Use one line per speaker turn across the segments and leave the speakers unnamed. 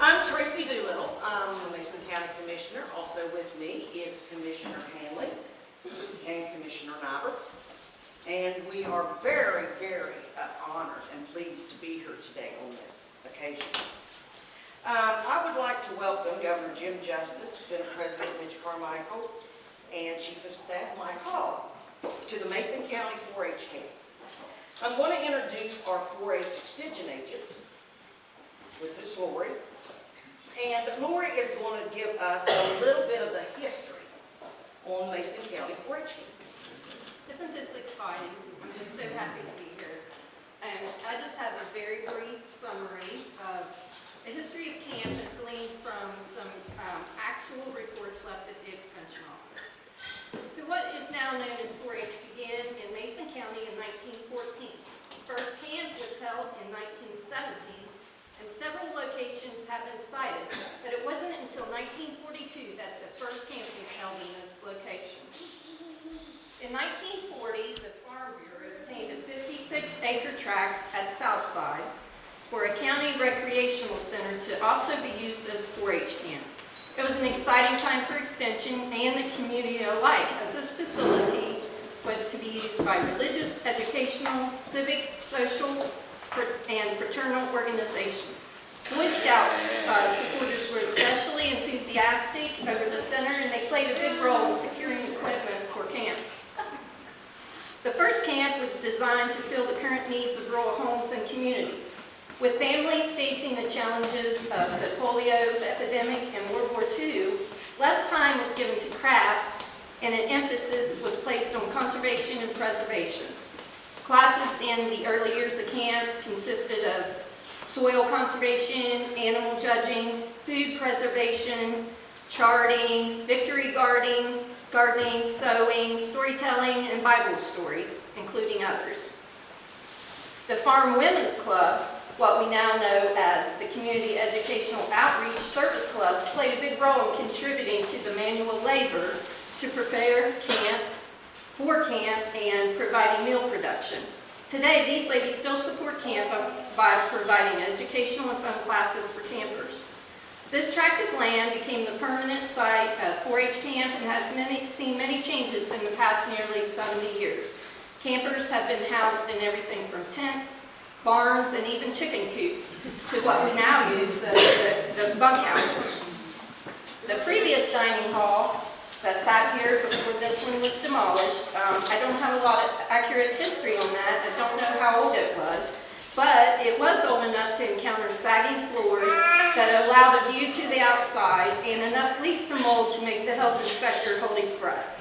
I'm Tracy Doolittle. I'm the Mason County Commissioner. Also with me is Commissioner Handley and Commissioner Nibert. And we are very, very uh, honored and pleased to be here today on this occasion. Um, I would like to welcome Governor Jim Justice, Senate President Mitch Carmichael, and Chief of Staff Mike Hall to the Mason County 4-H camp. I'm going to introduce our 4-H extension agent. Is Lori. And Lori is going to give us a little bit of the history on Mason County 4-H.
Isn't this exciting? I'm just so happy to be here. And I just have a very brief summary of the history of camp is gleaned from some um, actual reports left at the extension office. So what is now known as 4-H began in Mason County in 1914. First camp was held in 1917, several locations have been cited, but it wasn't until 1942 that the first camp was held in this location. In 1940, the Farm Bureau obtained a 56-acre tract at Southside for a county recreational center to also be used as 4-H camp. It was an exciting time for Extension and the community alike, as this facility was to be used by religious, educational, civic, social, and fraternal organizations. Boy Scouts uh, supporters were especially enthusiastic over the center, and they played a big role in securing equipment for camp. The first camp was designed to fill the current needs of rural homes and communities. With families facing the challenges of the polio epidemic and World War II, less time was given to crafts and an emphasis was placed on conservation and preservation. Classes in the early years of camp consisted of soil conservation, animal judging, food preservation, charting, victory gardening, gardening, sewing, storytelling, and Bible stories, including others. The Farm Women's Club, what we now know as the Community Educational Outreach Service Clubs, played a big role in contributing to the manual labor to prepare camp, for camp, and providing meal production. Today, these ladies still support camp by providing educational and fun classes for campers. This tract of land became the permanent site of 4-H camp and has many, seen many changes in the past nearly 70 years. Campers have been housed in everything from tents, barns, and even chicken coops to what we now use as the, the bunkhouses. The previous dining hall that sat here before this one was demolished, um, I don't have a lot of accurate history on that. I don't know how old it was. But it was old enough to encounter sagging floors that allowed a view to the outside and enough leaks and mold to make the health inspector hold his breath.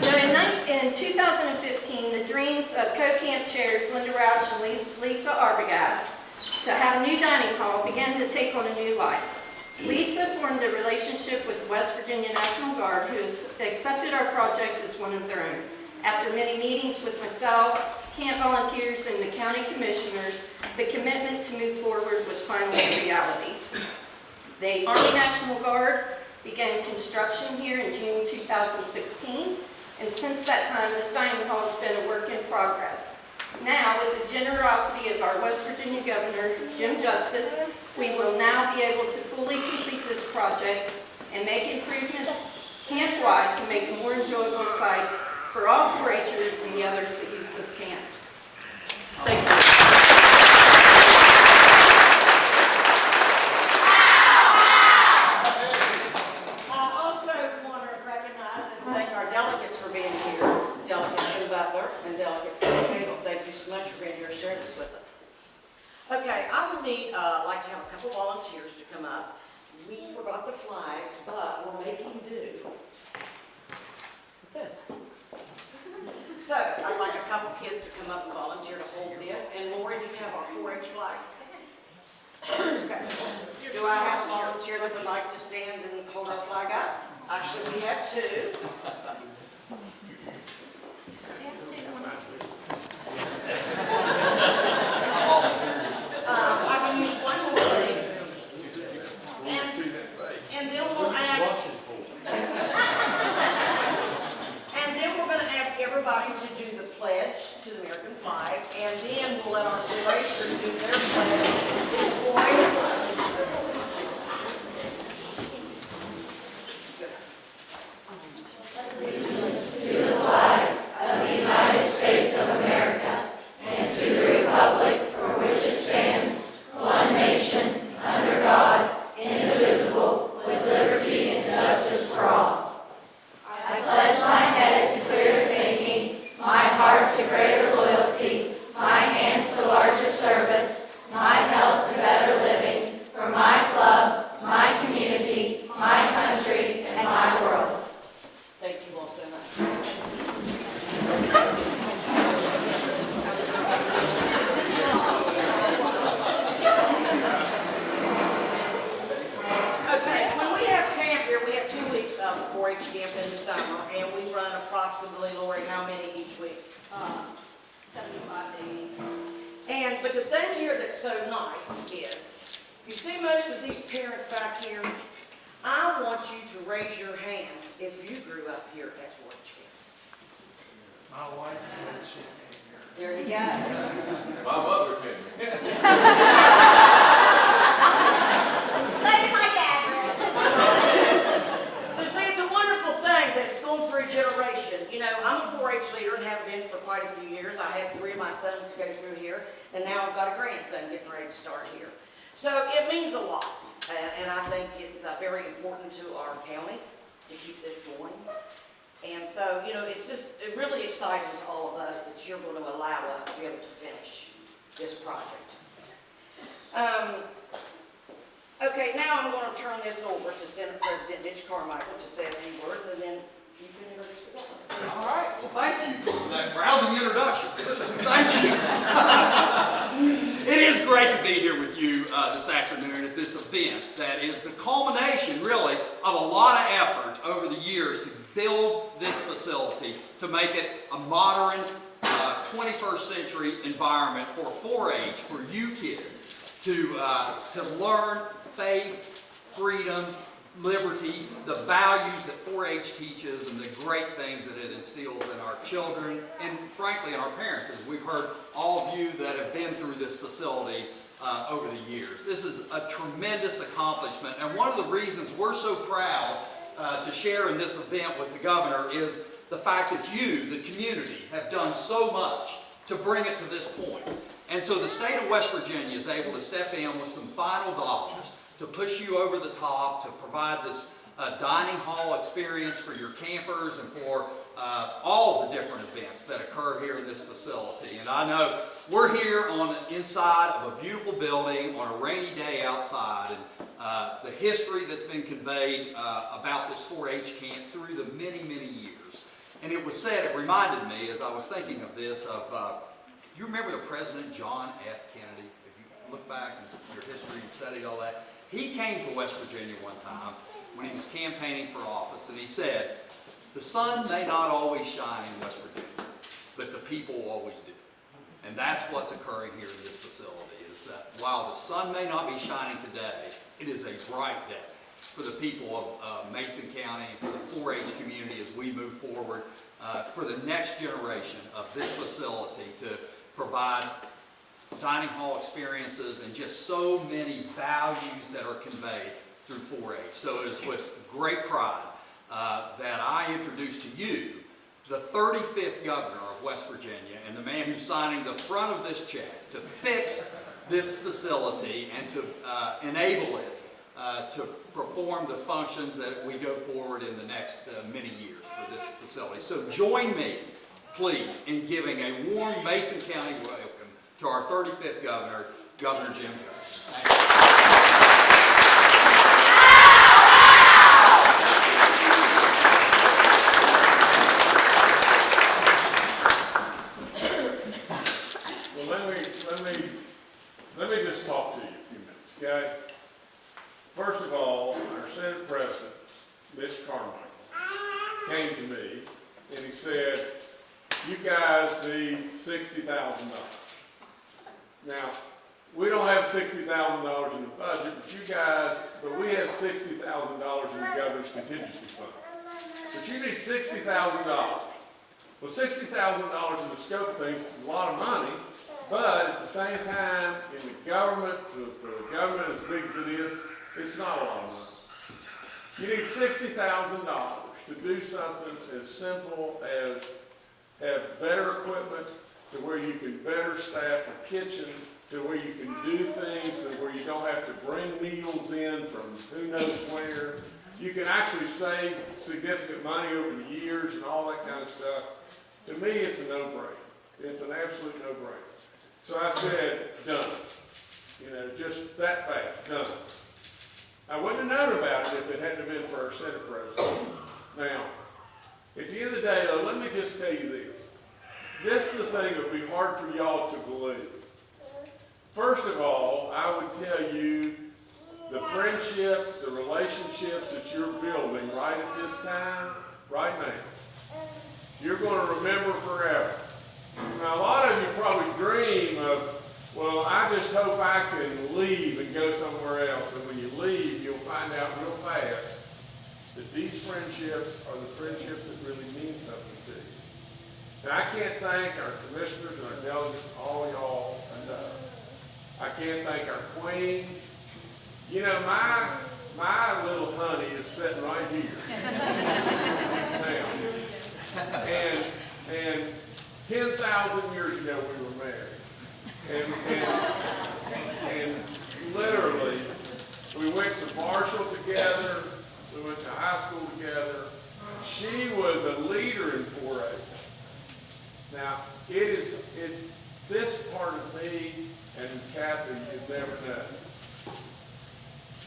So in, in 2015, the dreams of co-camp chairs Linda Roush and Lisa Arbogast to have a new dining hall began to take on a new life. Lisa formed a relationship with the West Virginia National Guard, who has accepted our project as one of their own. After many meetings with myself, camp volunteers, and the county commissioners, the commitment to move forward was finally a reality. The Army National Guard began construction here in June 2016, and since that time, this dining hall has been a work in progress. Now, with the generosity of our West Virginia Governor, Jim Justice, we will now be able to fully complete this project and make improvements camp-wide to make a more enjoyable site for all 4-Hers and the others that.
Thank you. I also want to recognize and thank our delegates for being here. Delegate Jim Butler and Delegate Scott Cadle, thank you so much for being here and sharing this with us. Okay, I would need, uh, like to have a couple volunteers to come up. We forgot the flag, but we're making do. with This. So I'd like a couple kids to come up and volunteer to hold this. And Lori, do you have our 4-H flag? Okay. Do I have a volunteer that would like to stand and hold our flag up? Actually, we have two. Um, I can use one more, please. And, then we'll ask, and then we're gonna ask everybody to do the pledge to the American flag, and then we'll let our orators do their pledge before everybody. approximately, Lori, how many each week?
Um, seventy-five to eighty.
And, but the thing here that's so nice is, you see most of these parents back here, I want you to raise your hand if you grew up here at 4-H camp.
My wife said she
There you go.
My mother came.
Say my dad.
So see, it's a wonderful thing that's going through a generation. You know, I'm a 4-H leader and have been for quite a few years. I had three of my sons to go through here, and now I've got a grandson getting ready to start here. So it means a lot, and, I think it's uh, very important to our county to keep this going. And so, you know, it's just really exciting to all of us that you're going to allow us to be able to finish this project. Um, Okay, now I'm going to turn this over to Senate President Mitch Carmichael to say a few words, and then
All right, well, thank you for that rousing introduction. Thank you. It is great to be here with you uh, this afternoon at this event that is the culmination, really, of a lot of effort over the years to build this facility to make it a modern uh, 21st century environment for 4-H, for you kids, to, uh, to learn faith, freedom, liberty, the values that 4-H teaches, and the great things that it instills in our children, and frankly, in our parents, as we've heard all of you that have been through this facility uh, over the years. This is a tremendous accomplishment, and one of the reasons we're so proud uh, to share in this event with the governor is the fact that you, the community, have done so much to bring it to this point. And so the state of West Virginia is able to step in with some final dollars to push you over the top, to provide this uh, dining hall experience for your campers and for uh, all the different events that occur here in this facility. And I know we're here on the inside of a beautiful building on a rainy day outside, and uh, the history that's been conveyed uh, about this 4-H camp through the many, many years. And it was said, it reminded me as I was thinking of this, of uh, you remember the President John F. Kennedy? If you look back in your history and studied all that, he came to West Virginia one time when he was campaigning for office, and he said, the sun may not always shine in West Virginia, but the people always do. And that's what's occurring here in this facility, is that while the sun may not be shining today, it is a bright day for the people of uh, Mason County and for the 4-H community as we move forward uh, for the next generation of this facility to provide dining hall experiences and just so many values that are conveyed through 4-H. So it is with great pride uh, that I introduce to you the 35th governor of West Virginia and the man who's signing the front of this check to fix this facility and to uh, enable it uh, to perform the functions that we go forward in the next uh, many years for this facility. So join me, please, in giving a warm Mason County to our 35th governor, Governor Jim Justice. Thank you.
Well, let me, let me, let me just talk to you a few minutes, okay? First of all, our Senate President, Mitch Carmichael, came to me and he said, you guys need sixty thousand dollars. Now, we don't have sixty thousand dollars in the budget, but you guys, but we have sixty thousand dollars in the governor's contingency fund. But you need sixty thousand dollars. Well, sixty thousand dollars in the scope of things is a lot of money, but at the same time, in the government, for, the government as big as it is, it's not a lot of money. You need sixty thousand dollars to do something as simple as have better equipment to where you can better staff a kitchen, to where you can do things and where you don't have to bring meals in from who knows where. You can actually save significant money over the years and all that kind of stuff. To me, it's a no-brainer. It's an absolute no-brainer. So I said, done. You know, just that fast, done. I wouldn't have known about it if it hadn't been for our Senate President. Now, at the end of the day, though, let me just tell you this. This is the thing that would be hard for y'all to believe. First of all, I would tell you the friendship, the relationships that you're building right at this time, right now. you're gonna remember forever. Now, a lot of you probably dream of, well, I just hope I can leave and go somewhere else. And when you leave, you'll find out real fast that these friendships are the friendships that really mean something to you. I can't thank our commissioners and our delegates, all y'all enough. I can't thank our queens. You know, my, my little honey is sitting right here. Now, and, and ten thousand years ago, we were married. And, and, and literally, we went to Marshall together, we went to high school together. She was a leader in 4-H. Now, it is, it's this part of me and Kathy you've never known.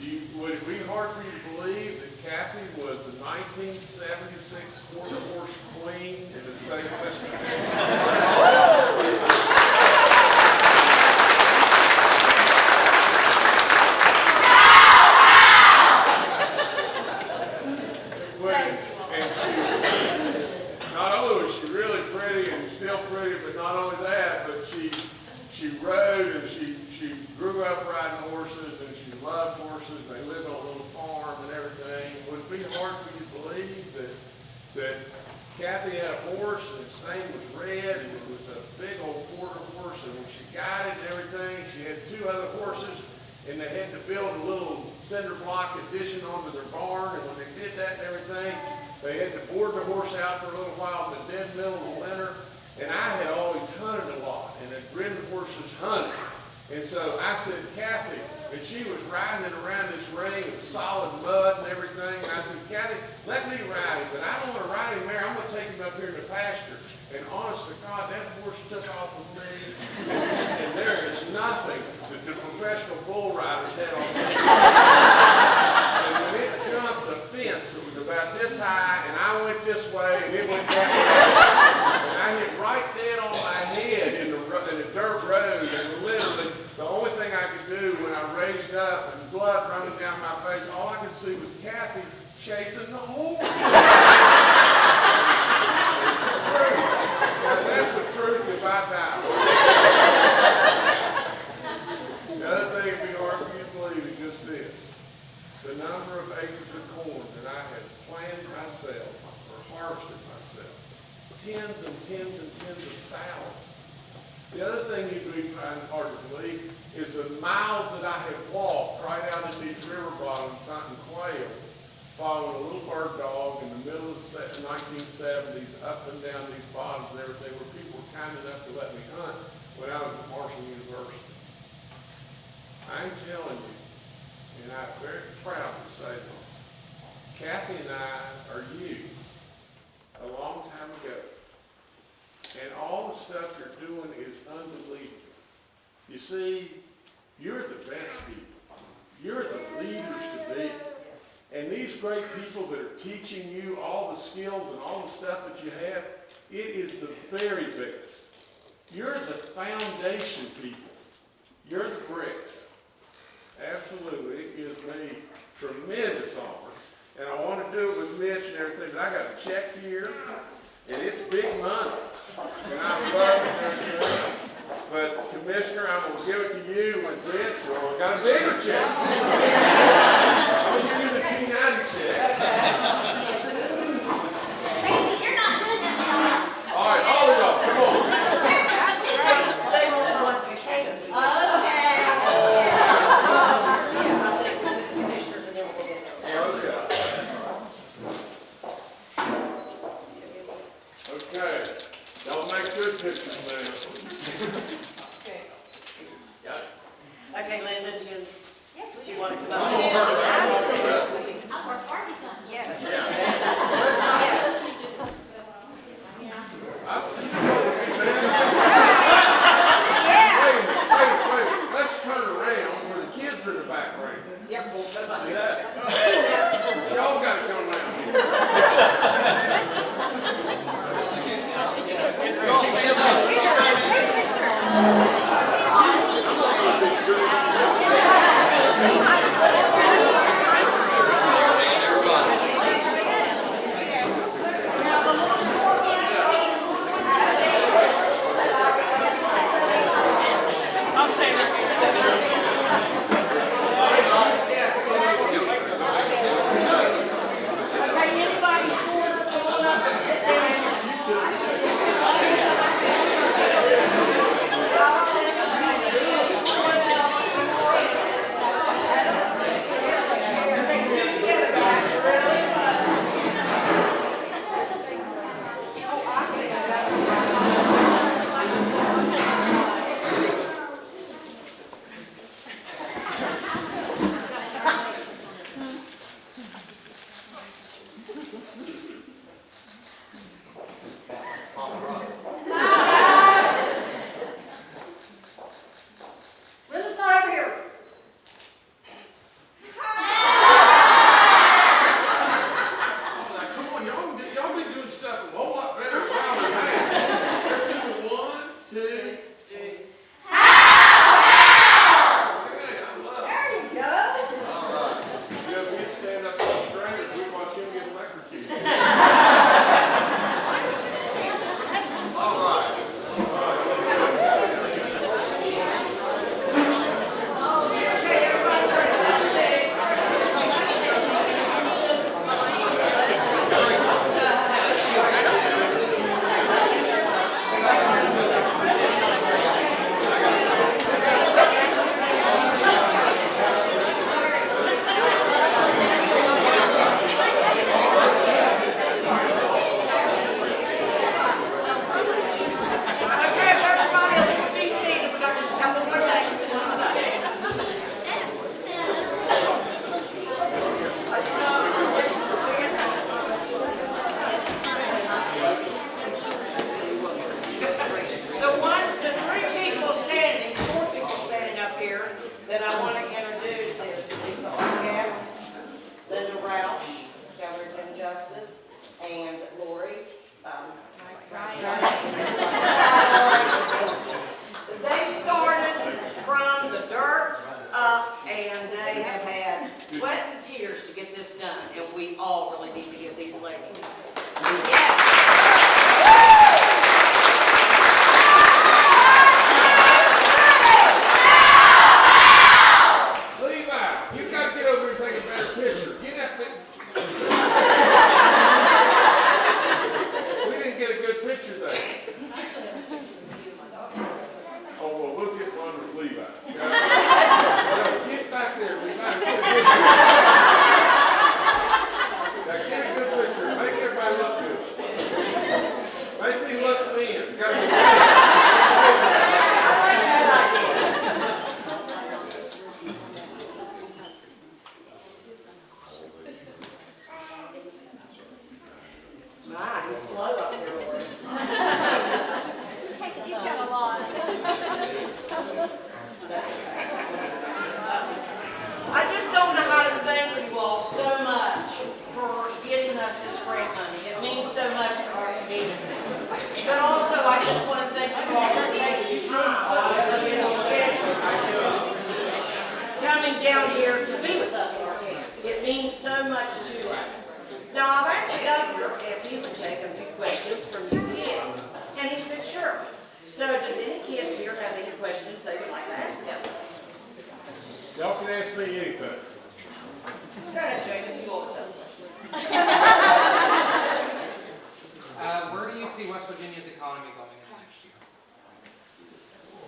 You, would it be hard for you to believe that Kathy was the 1976 quarter horse queen in the state of West Virginia? Well, and she, not only was she really pretty and still pretty, but not only that, but she, she rode and she, she grew up riding horses and she loved horses. They lived on a little farm and everything. Would it be hard for you to believe that, that Kathy had a horse and his name was Red and it was a big old quarter horse and when she got it and everything, she had two other horses and they had to build a little cinder block addition onto their barn, and when they did that and everything, they had to board the horse out for a little while in the dead middle of the winter, and I had always hunted a lot, and had ridden horses hunting. And so I said, Kathy, and she was riding it around this ring of solid mud and everything, and I said, Kathy, let me ride him, but I don't want to ride him there, I'm going to take him up here in the pasture. And honest to God, that horse took off with me, and there is nothing that the professional bull riders had on me. And when it jumped the fence, it was about this high, and I went this way, and it went that way. And I hit right dead on my head in the, ro- in the dirt road, and literally, the only thing I could do when I raised up and blood running down my face, all I could see was Kathy chasing the horse. Now, that's the truth if I die. The other thing that'd be hard for you to believe is just this. The number of acres of corn that I have planted myself or harvested myself. Tens and tens and tens of thousands. The other thing you'd be finding hard to believe is the miles that I have walked right out of these river bottoms hunting quail, following a little bird dog in the middle of the nineteen seventies, up and down these bottoms and everything, where people were kind enough to let me hunt when I was at Marshall University. I'm telling you, and I'm very proud to say this, Kathy and I are you a long time ago. And all the stuff is unbelievable. You see, you're the best people. You're the leaders to be. And these great people that are teaching you all the skills and all the stuff that you have, it is the very best. You're the foundation people. You're the bricks. Absolutely. It gives me tremendous honor. And I want to do it with Mitch and everything, but I got a check here, and it's big money. And I love and. But Commissioner, I'm going to give it to you with this, or I got a bigger check. I'm going to give you the P ninety check.
You're not doing that
All right, all of y'all, come on.
They won't want pictures.
to us. Okay.
Yeah, I think we'll sit commissioners and then we'll get there.
Okay. Okay, y'all make good pictures now.
Okay. Okay, Linda, do you,
Yes,
do
we
you
do.
want to come
I'm
up?
gonna turn it around.
I work Arkansas. Yeah.
Wait, wait, wait, let's turn around where the kids are in the background.
Yep, we'll put them up here.
Yeah. Y'all gotta come around here.
Everybody.
If he would take a few questions from you kids, and he said, sure. So does any kids here have any questions they would like to ask them?
Y'all can ask me anything.
Go ahead, Jacob, you always have a question.
Uh, where do you see West Virginia's economy going in the next year?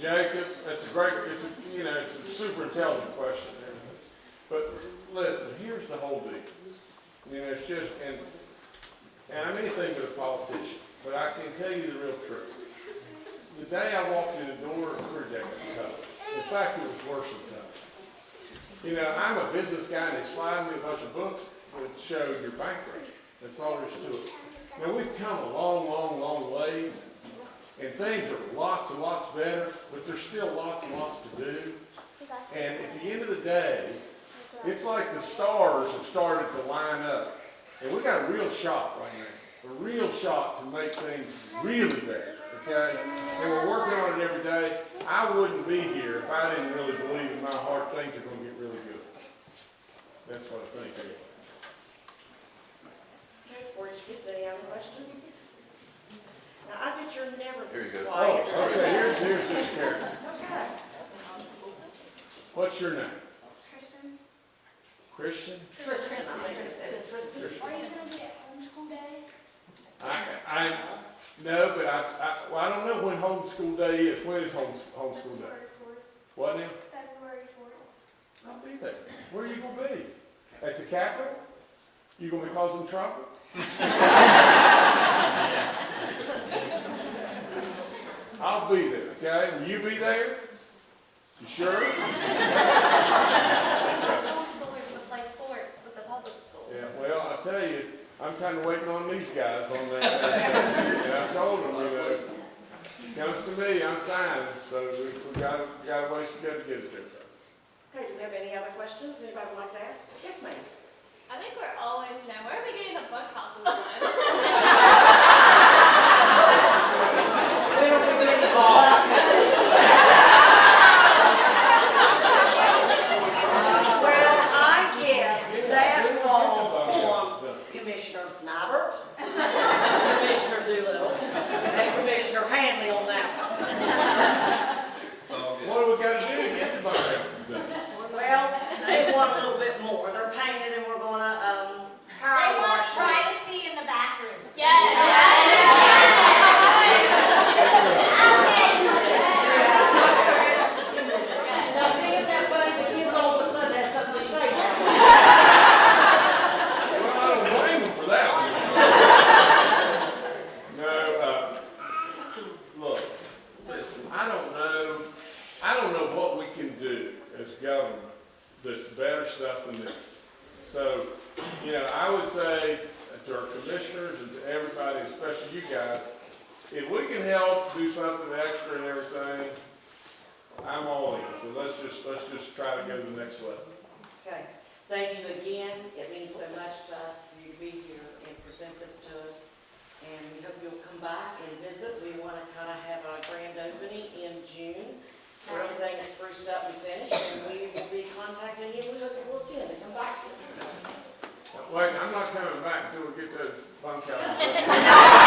Jacob, that's a great, it's a, you know, it's a super intelligent question. But listen, here's the whole deal. You know, it's just, and, and I'm anything but a politician, but I can tell you the real truth. The day I walked in the door, career Jacob was tough. In fact, it was worse than tough. You know, I'm a business guy and they slide me a bunch of books that show your bank rate. That's all there is to it. Now, we've come a long, long, long ways. And things are lots and lots better, but there's still lots and lots to do. And at the end of the day, it's like the stars have started to line up. And we got a real shot right now, a real shot to make things really better, okay? And we're working on it every day. I wouldn't be here if I didn't really believe in my heart things are gonna get really good. That's what I think anyway.
Okay, before you kids, any other questions? Now, I bet you're never
Here
this
you go.
quiet.
Oh, okay, here's, here's this character.
Okay.
What's your name?
Christian.
Christian?
Tristan, I think it said Tristan.
are you gonna be at homeschool day?
I, I, no, but I, I, well, I don't know when homeschool day is. When is home, homeschool day?
February fourth,
What now?
February fourth.
I'll be there. Where are you gonna be? At the Capitol? You gonna be causing trouble? I'll be there, okay? Will you be there? You sure?
Homeschoolers would play sports with the public school.
Yeah, well, I tell you, I'm kinda waiting on these guys on that. And I told them, you know, comes to me, I'm signing, so we, we got, we got a ways to go to get it there.
Okay, do we have any other questions anybody would like to ask? Yes, ma'am.
I think we're always, you know, where are we getting the bug houses from?
When are we going to call? Well, I guess that falls on Commissioner Nibert, Commissioner Doolittle, and Commissioner Handley on that one.
What do we gotta do to get the bunkhouse done?
Well, they want a little bit more. They're painted and we're gonna, um, power
They want
wash. it.
privacy in the bathrooms.
Now, see, isn't that funny? The kids all of a sudden have something to say now.
Well, I don't blame them for that one. No, uh, look, listen, I don't know, I don't know what we can do as government that's better stuff than this. So, you know, I would say to our commissioners and to everybody, especially you guys, if we can help do something extra and everything, I'm all in. So let's just, let's just try to go to the next level.
Okay, thank you again. It means so much to us for you to be here and present this to us. And we hope you'll come back and visit. We want to kind of have a grand opening in June, where everything is spruced up and finished, and we will be contacting you. We hope you will attend and come back.
Wait, I'm not coming back until we get those bunkhouse.
Mr.